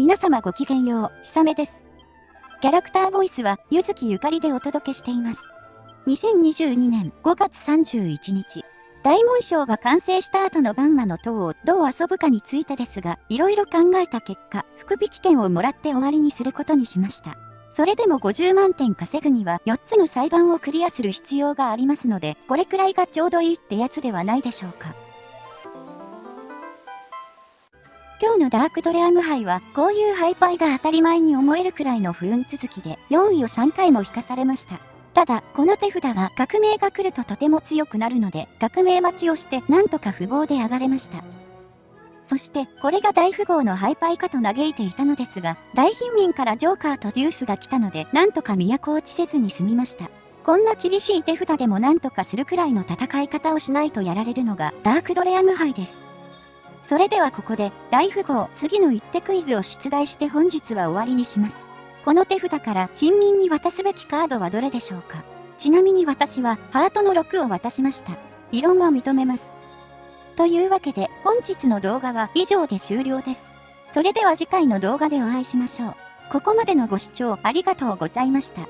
皆様ごきげんよう、ひさめです。キャラクターボイスは、ゆずきゆかりでお届けしています。2022年5月31日、大紋章が完成した後のバンマの塔をどう遊ぶかについてですが、いろいろ考えた結果、福引券をもらって終わりにすることにしました。それでも50万点稼ぐには4つの祭壇をクリアする必要がありますので、これくらいがちょうどいいってやつではないでしょうか。今日のダークドレアム杯は、こういうハイパイが当たり前に思えるくらいの不運続きで、4位を3回も引かされました。ただ、この手札は革命が来るととても強くなるので、革命待ちをしてなんとか符号で上がれました。そして、これが大富豪のハイパイかと嘆いていたのですが、大貧民からジョーカーとデュースが来たので、なんとか都落ちせずに済みました。こんな厳しい手札でもなんとかするくらいの戦い方をしないとやられるのがダークドレアム杯です。それではここで大富豪次の一手クイズを出題して本日は終わりにします。この手札から貧民に渡すべきカードはどれでしょうか？ちなみに私はハートの6を渡しました。異論は認めます。というわけで本日の動画は以上で終了です。それでは次回の動画でお会いしましょう。ここまでのご視聴ありがとうございました。